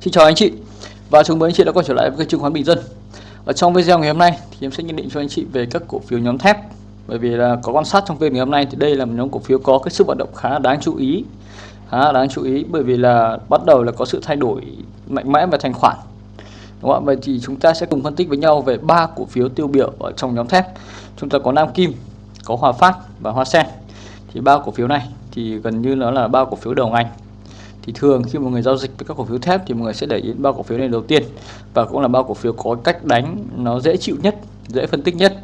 Xin chào anh chị và chào mừng anh chị đã quay trở lại với kênh chứng khoán Bình Dân. Ở trong video ngày hôm nay thì em sẽ nhận định cho anh chị về các cổ phiếu nhóm thép. Bởi vì là có quan sát trong phiên ngày hôm nay thì đây là một nhóm cổ phiếu có cái sức vận động khá đáng chú ý. Khá đáng chú ý bởi vì là bắt đầu là có sự thay đổi mạnh mẽ về thanh khoản. Đúng không? Vậy thì chúng ta sẽ cùng phân tích với nhau về ba cổ phiếu tiêu biểu ở trong nhóm thép. Chúng ta có Nam Kim, có Hòa Phát và Hoa Sen. Thì ba cổ phiếu này thì gần như nó là ba cổ phiếu đầu ngành thì thường khi một người giao dịch với các cổ phiếu thép thì mọi người sẽ để ý ba cổ phiếu này đầu tiên. Và cũng là ba cổ phiếu có cách đánh nó dễ chịu nhất dễ phân tích nhất.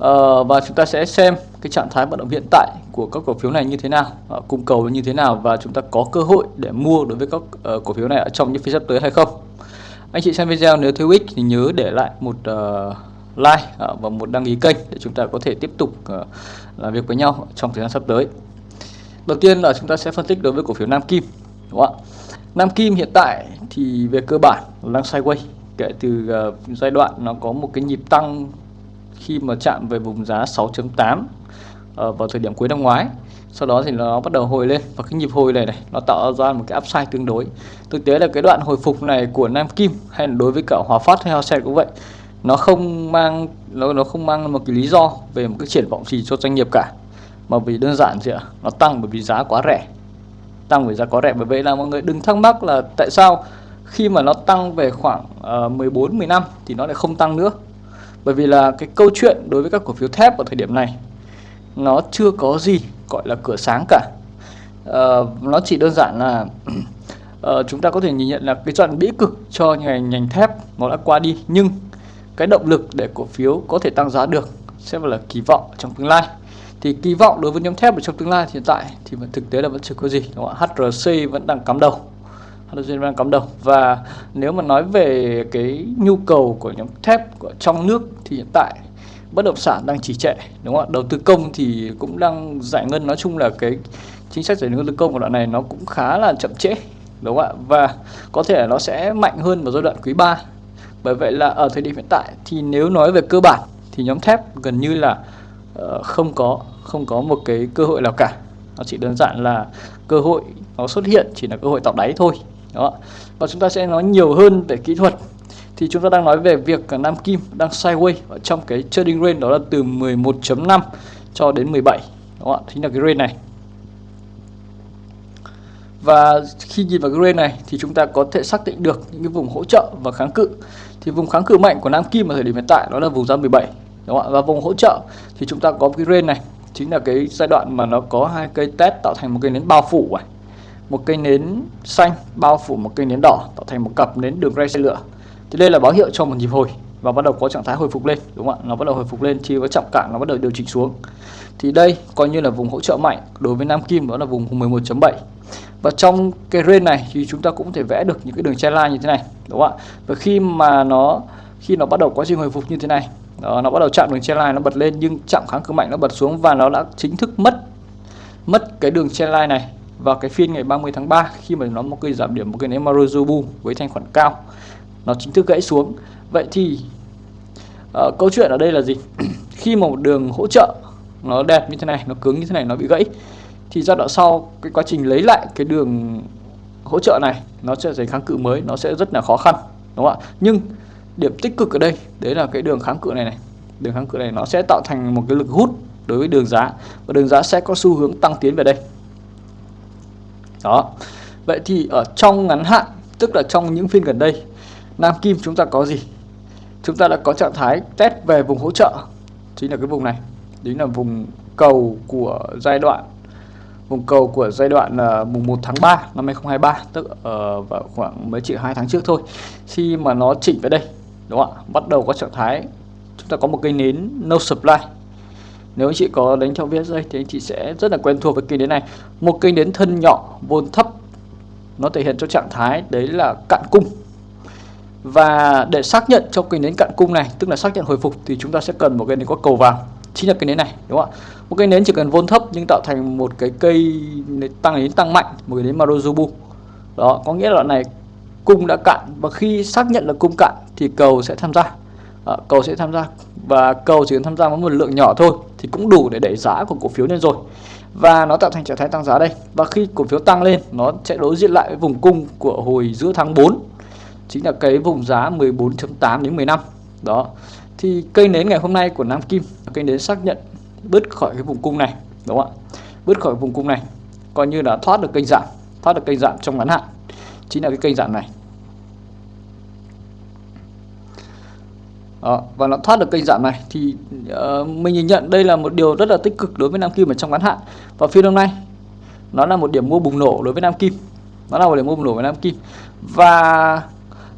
À, và chúng ta sẽ xem cái trạng thái vận động hiện tại của các cổ phiếu này như thế nào ờ, cung cầu như thế nào và chúng ta có cơ hội để mua đối với các uh, cổ phiếu này ở trong những phiên sắp tới hay không. Anh chị xem video nếu thấy ích thì nhớ để lại một uh, like uh, và một đăng ký kênh để chúng ta có thể tiếp tục uh, làm việc với nhau trong thời gian sắp tới. Đầu tiên là chúng ta sẽ phân tích đối với cổ phiếu Nam Kim đúng không ạ? Nam Kim hiện tại thì về cơ bản đang sideways kể từ uh, giai đoạn nó có một cái nhịp tăng khi mà chạm về vùng giá 6.8 uh, ờ, vào thời điểm cuối năm ngoái. Sau đó thì nó bắt đầu hồi lên và cái nhịp hồi này này nó tạo ra một cái upside tương đối. Thực tế là cái đoạn hồi phục này của Nam Kim hay là đối với cả Hòa Phát hay Hoa Sen cũng vậy nó không mang nó nó không mang một cái lý do về một cái triển vọng gì cho doanh nghiệp cả mà vì đơn giản gì ạ nó tăng bởi vì giá quá rẻ. Tăng bởi giá quá rẻ bởi vậy là mọi người đừng thắc mắc là tại sao khi mà nó tăng về khoảng uh, 14 15 thì nó lại không tăng nữa. Bởi vì là cái câu chuyện đối với các cổ phiếu thép ở thời điểm này nó chưa có gì gọi là cửa sáng cả. Uh, nó chỉ đơn giản là uh, chúng ta có thể nhìn nhận là cái đoạn bĩ cực cho ngành ngành thép nó đã qua đi. Nhưng cái động lực để cổ phiếu có thể tăng giá được sẽ là kỳ vọng trong tương lai thì kỳ vọng đối với nhóm thép ở trong tương lai hiện tại thì vẫn thực tế là vẫn chưa có gì, đúng không ạ? HRC vẫn đang cắm đầu. HRC vẫn đang cắm đầu. Và nếu mà nói về cái nhu cầu của nhóm thép của trong nước thì hiện tại bất động sản đang trì trệ, đúng không ạ? Đầu tư công thì cũng đang giải ngân. Nói chung là cái chính sách giải ngân đầu tư công của đoạn này nó cũng khá là chậm trễ, đúng không ạ? Và có thể nó sẽ mạnh hơn vào giai đoạn quý 3 bởi vậy là ở thời điểm hiện tại thì nếu nói về cơ bản thì nhóm thép gần như là uh, không có không có một cái cơ hội nào cả. Nó chỉ đơn giản là cơ hội nó xuất hiện chỉ là cơ hội tạo đáy thôi. Đó. Và chúng ta sẽ nói nhiều hơn về kỹ thuật. Thì chúng ta đang nói về việc Nam Kim đang sideways ở trong cái trading range đó là từ 11.5 cho đến 17 đó chính là cái range này. Và khi nhìn vào cái range này thì chúng ta có thể xác định được những cái vùng hỗ trợ và kháng cự. Thì vùng kháng cự mạnh của Nam Kim ở thời điểm hiện tại đó là vùng giá 17 đúng không ạ? Và vùng hỗ trợ thì chúng ta có cái range này, chính là cái giai đoạn mà nó có hai cây test tạo thành một cây nến bao phủ này. Một cây nến xanh bao phủ một cây nến đỏ, tạo thành một cặp nến đường ray xe lửa. Thì đây là báo hiệu cho một nhịp hồi và bắt đầu có trạng thái hồi phục lên, đúng không ạ? Nó bắt đầu hồi phục lên chia với trọng cạn, nó bắt đầu điều chỉnh xuống. Thì đây coi như là vùng hỗ trợ mạnh đối với Nam Kim, đó là vùng 11.7 và trong cái range này thì chúng ta cũng có thể vẽ được những cái đường line như thế này, đúng không ạ? Và khi mà nó, khi nó bắt đầu quá trình hồi phục như thế này đó, nó bắt đầu chạm đường trendline nó bật lên nhưng chạm kháng cự mạnh nó bật xuống và nó đã chính thức mất mất cái đường trendline này vào cái phiên ngày 30 tháng 3 khi mà nó một cây giảm điểm một cái nến Marujobu với thanh khoản cao. Nó chính thức gãy xuống. Vậy thì uh, câu chuyện ở đây là gì? Khi mà một đường hỗ trợ nó đẹp như thế này nó cứng như thế này nó bị gãy thì giai đoạn sau cái quá trình lấy lại cái đường hỗ trợ này nó sẽ thành kháng cự mới nó sẽ rất là khó khăn đúng không ạ? Nhưng điểm tích cực ở đây đấy là cái đường kháng cự này này. Đường kháng cự này nó sẽ tạo thành một cái lực hút đối với đường giá và đường giá sẽ có xu hướng tăng tiến về đây. Đó. Vậy thì ở trong ngắn hạn tức là trong những phiên gần đây Nam Kim chúng ta có gì? Chúng ta đã có trạng thái test về vùng hỗ trợ chính là cái vùng này. Chính là vùng cầu của giai đoạn vùng cầu của giai đoạn là mùng 1 tháng 3 năm 2023 tức uh, vào khoảng mới chỉ hai tháng trước thôi. Khi mà nó chỉnh về đây đúng không ạ? Bắt đầu có trạng thái, chúng ta có một cây nến no supply. Nếu anh chị có đánh trong dây thì anh chị sẽ rất là quen thuộc với cây nến này. Một cây nến thân nhỏ vôn thấp, nó thể hiện cho trạng thái đấy là cạn cung. Và để xác nhận cho cây nến cạn cung này, tức là xác nhận hồi phục, thì chúng ta sẽ cần một cây nến có cầu vào chính là cây nến này, đúng không ạ? Một cây nến chỉ cần vôn thấp nhưng tạo thành một cái cây tăng, nến tăng mạnh, một cái nến Marujubu đó, có nghĩa là loại này cung đã cạn và khi xác nhận là cung cạn thì cầu sẽ tham gia. À, cầu sẽ tham gia và cầu chỉ cần tham gia với một lượng nhỏ thôi thì cũng đủ để đẩy giá của cổ phiếu lên rồi. Và nó tạo thành trạng thái tăng giá đây. Và khi cổ phiếu tăng lên nó sẽ đối diện lại với vùng cung của hồi giữa tháng 4 chính là cái vùng giá 14.8 đến 15 đó. Thì cây nến ngày hôm nay của Nam Kim cây nến xác nhận bứt khỏi cái vùng cung này đúng không ạ? Bứt khỏi vùng cung này coi như là thoát được kênh giảm thoát được kênh giảm trong ngắn hạn chính là cái kênh giảm này. Đó, và nó thoát được kênh giảm này. Thì uh, mình nhìn nhận đây là một điều rất là tích cực đối với Nam Kim ở trong ngắn hạn. Và phiên hôm nay nó là một điểm mua bùng nổ đối với Nam Kim. Nó là một điểm mua bùng nổ với Nam Kim. Và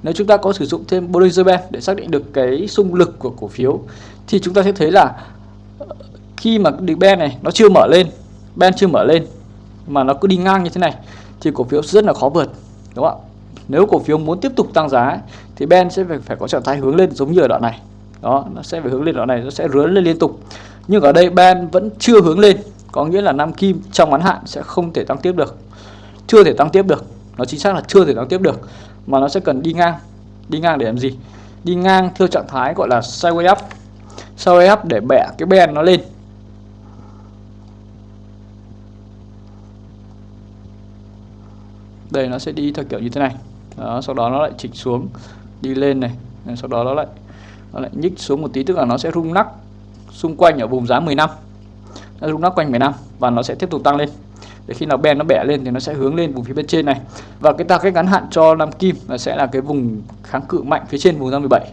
nếu chúng ta có sử dụng thêm Bollinger Band để xác định được cái xung lực của cổ phiếu thì chúng ta sẽ thấy là ờ, khi mà được band này nó chưa mở lên band chưa mở lên mà nó cứ đi ngang như thế này thì cổ phiếu rất là khó vượt đúng không ạ? Nếu cổ phiếu muốn tiếp tục tăng giá thì Ben sẽ phải, phải có trạng thái hướng lên giống như ở đoạn này. Đó nó sẽ phải hướng lên đoạn này nó sẽ rướn lên liên tục. Nhưng ở đây Ben vẫn chưa hướng lên có nghĩa là Nam Kim trong ngắn hạn sẽ không thể tăng tiếp được. Chưa thể tăng tiếp được nó chính xác là chưa thể tăng tiếp được mà nó sẽ cần đi ngang. Đi ngang để làm gì? Đi ngang theo trạng thái gọi là sideways up. Sideways up để bẻ cái ben nó lên. Đây nó sẽ đi theo kiểu như thế này. Đó, sau đó nó lại chỉnh xuống đi lên này, sau đó nó lại nó lại nhích xuống một tí, tức là nó sẽ rung nắc xung quanh ở vùng giá 10 năm. Nó rung nắc quanh 10 năm và nó sẽ tiếp tục tăng lên. Để khi nào ben nó bẻ lên thì nó sẽ hướng lên vùng phía bên trên này. Và cái target ngắn hạn cho Nam Kim là sẽ là cái vùng kháng cự mạnh phía trên vùng giá 17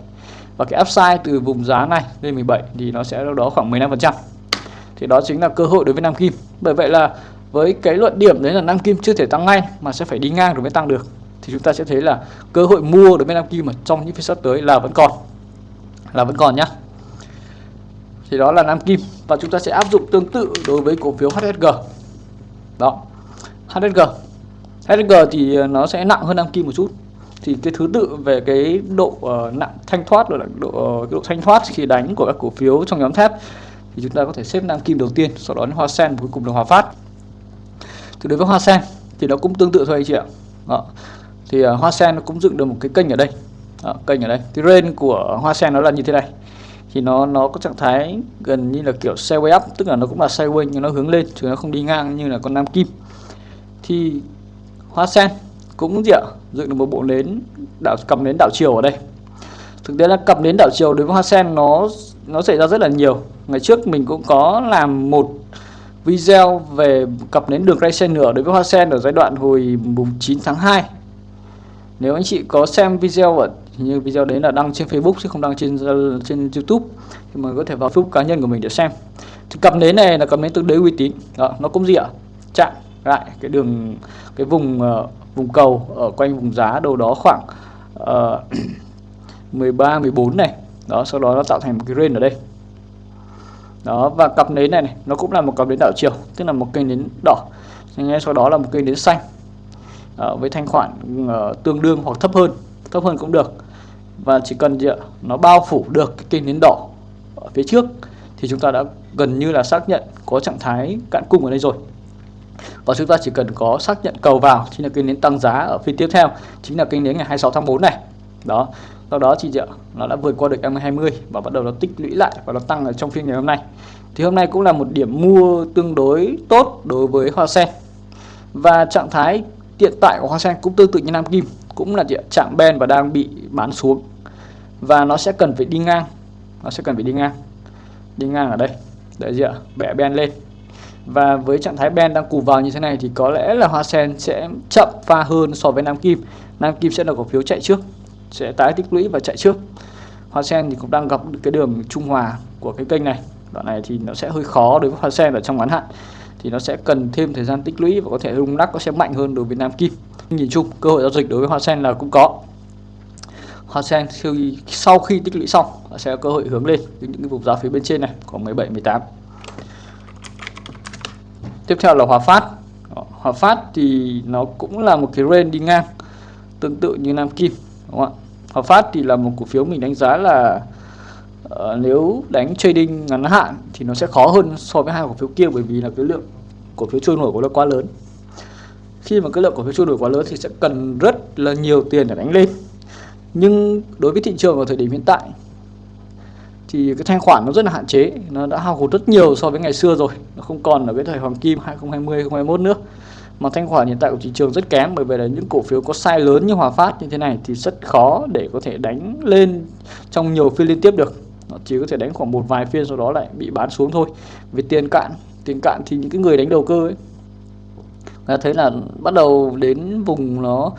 và cái upside từ vùng giá này lên 17 thì nó sẽ đâu đó khoảng 15% thì đó chính là cơ hội đối với Nam Kim. Bởi vậy là với cái luận điểm đấy là Nam Kim chưa thể tăng ngay mà sẽ phải đi ngang rồi mới tăng được thì chúng ta sẽ thấy là cơ hội mua đối với Nam Kim mà trong những phiên sắp tới là vẫn còn là vẫn còn nhá. Thì đó là Nam Kim và chúng ta sẽ áp dụng tương tự đối với cổ phiếu HSG đó HSG HSG thì ờ, nó sẽ nặng hơn Nam Kim một chút. Thì cái thứ tự về cái độ uh, nặng thanh thoát rồi là độ uh, độ thanh thoát khi đánh của các cổ phiếu trong nhóm thép thì chúng ta có thể xếp Nam Kim đầu tiên sau đó đến Hoa Sen cuối cùng là Hòa Phát. Thì đối với Hoa Sen thì nó cũng tương tự thôi anh chị ạ. Đó thì uh, Hoa Sen nó cũng dựng được một cái kênh ở đây. Đó, kênh ở đây. Thì range của Hoa Sen nó là như thế này. Thì nó nó có trạng thái gần như là kiểu sideways up tức là nó cũng là sideways nhưng nó hướng lên chứ nó không đi ngang như là con nam kim. Thì hoa sen cũng gì ạ? Dựng được một bộ nến đảo cầm nến đảo chiều ở đây. Thực tế là cầm nến đảo chiều đối với hoa sen nó nó xảy ra rất là nhiều. Ngày trước mình cũng có làm một video về cặp nến đường ray sen nửa đối với hoa sen ở giai đoạn hồi mùng 9 tháng 2 nếu anh chị có xem video ở như video đấy là đăng trên Facebook chứ không đăng trên trên YouTube thì mọi có thể vào Facebook cá nhân của mình để xem. Thì cặp nến này là cặp nến tương đối uy tín. Đó, nó cũng gì ạ? Chạm lại cái đường cái vùng uh, vùng cầu ở quanh vùng giá đâu đó khoảng uh, 13 14 này. Đó sau đó nó tạo thành một cái range ở đây. Đó và cặp nến này, này nó cũng là một cặp nến đảo chiều tức là một cây nến đỏ. Ngay sau đó là một cây nến xanh. Ờ, với thanh khoản ờ, tương đương hoặc thấp hơn thấp hơn cũng được. Và chỉ cần nó bao phủ được cái kênh nến đỏ ở phía trước, thì chúng ta đã gần như là xác nhận có trạng thái cạn cung ở đây rồi. Và chúng ta chỉ cần có xác nhận cầu vào, chính là kênh nến tăng giá ở phiên tiếp theo, chính là kênh nến ngày 26 tháng 4 này. Đó, sau đó chị ạ, nó đã vượt qua được M20 và bắt đầu nó tích lũy lại và nó tăng ở trong phiên ngày hôm nay. Thì hôm nay cũng là một điểm mua tương đối tốt đối với hoa sen. Và trạng thái hiện tại của hoa sen cũng tương tự như nam kim, cũng là chạm ben và đang bị bán xuống. Và nó sẽ cần phải đi ngang, nó sẽ cần phải đi ngang. Đi ngang ở đây. Để gì ạ? Bẻ ben lên. Và với trạng thái ben đang cù vào như thế này thì có lẽ là hoa sen sẽ chậm pha hơn so với nam kim. Nam kim sẽ là cổ phiếu chạy trước, sẽ tái tích lũy và chạy trước. Hoa sen thì cũng đang gặp cái đường trung hòa của cái kênh này. Đoạn này thì nó sẽ hơi khó đối với hoa sen ở trong ngắn hạn thì nó sẽ cần thêm thời gian tích lũy và có thể rung lắc, nó sẽ mạnh hơn đối với nam kim. Nhìn chung, cơ hội giao dịch đối với hoa sen là cũng có. Hoa sen khi, sau khi tích lũy xong sẽ có cơ hội hướng lên những cái vùng giá phía bên trên này khoảng 17 18 tiếp theo là hòa phát. Hòa phát thì nó cũng là một cái range đi ngang tương tự như nam kim, đúng không ạ? Hòa phát thì là một cổ phiếu mình đánh giá là uh, nếu đánh trading ngắn hạn thì nó sẽ khó hơn so với hai cổ phiếu kia bởi vì là cái lượng cổ phiếu trôi nổi của nó quá lớn. Khi mà cái lượng cổ phiếu trôi nổi quá lớn thì sẽ cần rất là nhiều tiền để đánh lên. Nhưng đối với thị trường ở thời điểm hiện tại thì cái thanh khoản nó rất là hạn chế nó đã hao hụt rất nhiều so với ngày xưa rồi. Nó không còn ở cái thời hoàng kim 2020 2021 nữa. Mà thanh khoản hiện tại của thị trường rất kém bởi vì là những cổ phiếu có sai lớn như Hòa Phát như thế này thì rất khó để có thể đánh lên trong nhiều phiên liên tiếp được nó chỉ có thể đánh khoảng một vài phiên sau đó lại bị bán xuống thôi. Vì tiền cạn tiền cạn thì những cái người đánh đầu cơ ấy, ta thấy là bắt đầu đến vùng nó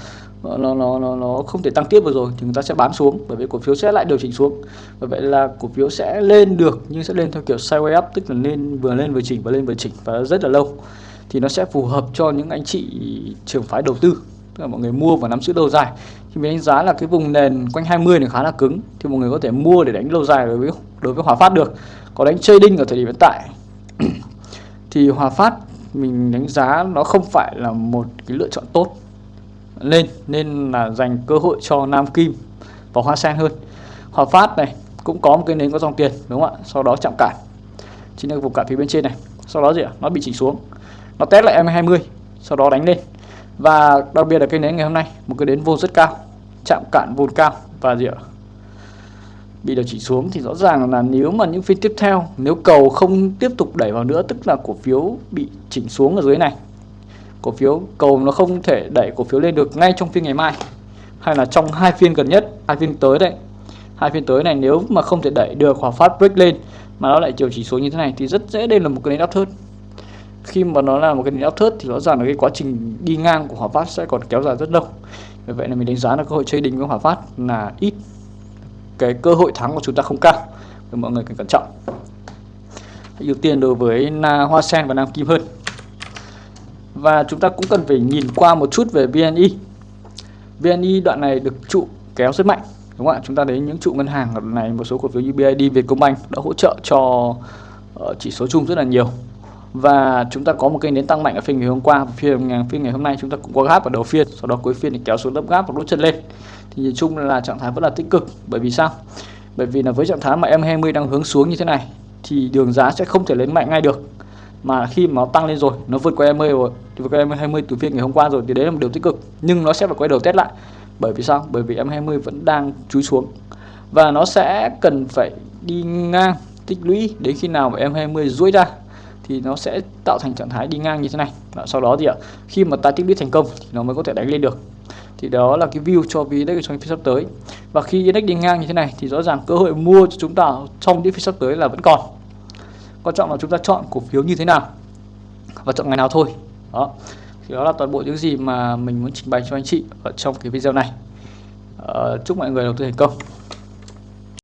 nó nó nó nó không thể tăng tiếp được rồi thì người ta sẽ bán xuống, bởi vì cổ phiếu sẽ lại điều chỉnh xuống. Và vậy là cổ phiếu sẽ lên được, nhưng sẽ lên theo kiểu sideways up, tức là lên vừa lên vừa chỉnh và lên vừa chỉnh và rất là lâu. Thì nó sẽ phù hợp cho những anh chị trường phái đầu tư tức là mọi người mua và nắm giữ lâu dài. Thì mình đánh giá là cái vùng nền quanh 20 này khá là cứng, thì mọi người có thể mua để đánh lâu dài đối với đối với Hòa Phát được. Có đánh trading ở thời điểm hiện tại. Thì Hòa Phát mình đánh giá nó không phải là một cái lựa chọn tốt lên, nên là dành cơ hội cho Nam Kim và Hoa Sen hơn. Hòa Phát này cũng có một cái nến có dòng tiền, đúng không ạ? Sau đó chạm cản chính là vùng cản phía bên trên này. Sau đó gì ạ? Nó bị chỉnh xuống. Nó test lại M20 sau đó đánh lên và đặc biệt là cây nến ngày hôm nay, một cái nến vô rất cao, chạm cạn vôn cao. Và gì ạ? Bị điều chỉnh xuống thì rõ ràng là nếu mà những phiên tiếp theo, nếu cầu không tiếp tục đẩy vào nữa, tức là cổ phiếu bị chỉnh xuống ở dưới này. Cổ phiếu, cầu nó không thể đẩy cổ phiếu lên được ngay trong phiên ngày mai. Hay là trong hai phiên gần nhất, hai phiên tới đây. Hai phiên tới này nếu mà không thể đẩy được hoặc Phát break lên, mà nó lại chiều chỉ xuống như thế này thì rất dễ đây là một cái nến uptrend khi mà nó là một cái đỉnh áp thớt thì rõ ràng là cái quá trình đi ngang của hỏa Phát sẽ còn kéo dài rất lâu. Vì vậy là mình đánh giá là cơ hội chơi đỉnh với hỏa Phát là ít. Cái cơ hội thắng của chúng ta không cao. Thì mọi người cần cẩn trọng. Ưu tiên đối với na hoa sen và nam kim hơn. Và chúng ta cũng cần phải nhìn qua một chút về VNI VNI đoạn này được trụ kéo rất mạnh, đúng không ạ? Chúng ta thấy những trụ ngân hàng đoạn này, một số cổ phiếu như BID Vietcombank đã hỗ trợ cho ờ, chỉ số chung rất là nhiều và chúng ta có một kênh đến tăng mạnh ở phiên ngày hôm qua, phiên ngày phiên ngày hôm nay chúng ta cũng có gáp ở đầu phiên, sau đó cuối phiên thì kéo xuống lớp gáp và đốt chân lên. Thì nhìn chung là trạng thái vẫn là tích cực. Bởi vì sao? Bởi vì là với trạng thái mà em 20 đang hướng xuống như thế này, thì đường giá sẽ không thể lên mạnh ngay được. Mà khi mà nó tăng lên rồi, nó vượt qua 20 rồi vượt qua em 20 từ phiên ngày hôm qua rồi thì đấy là một điều tích cực. Nhưng nó sẽ phải quay đầu test lại. Bởi vì sao? Bởi vì em 20 vẫn đang chúi xuống. Và nó sẽ cần phải đi ngang, tích lũy đến khi nào mà em 20 duỗi ra thì nó sẽ tạo thành trạng thái đi ngang như thế này. Đó, sau đó thì ạ khi mà ta tích lũy thành công thì nó mới có thể đánh lên được. Thì đó là cái view cho VN-Index trong phiên sắp tới. Và khi index đi ngang như thế này thì rõ ràng cơ hội mua cho chúng ta trong những phiên sắp tới là vẫn còn. Quan trọng là chúng ta chọn cổ phiếu như thế nào và chọn ngày nào thôi. Đó. Thì đó là toàn bộ những gì mà mình muốn trình bày cho anh chị ở trong cái video này. Uh, chúc mọi người đầu tư thành công.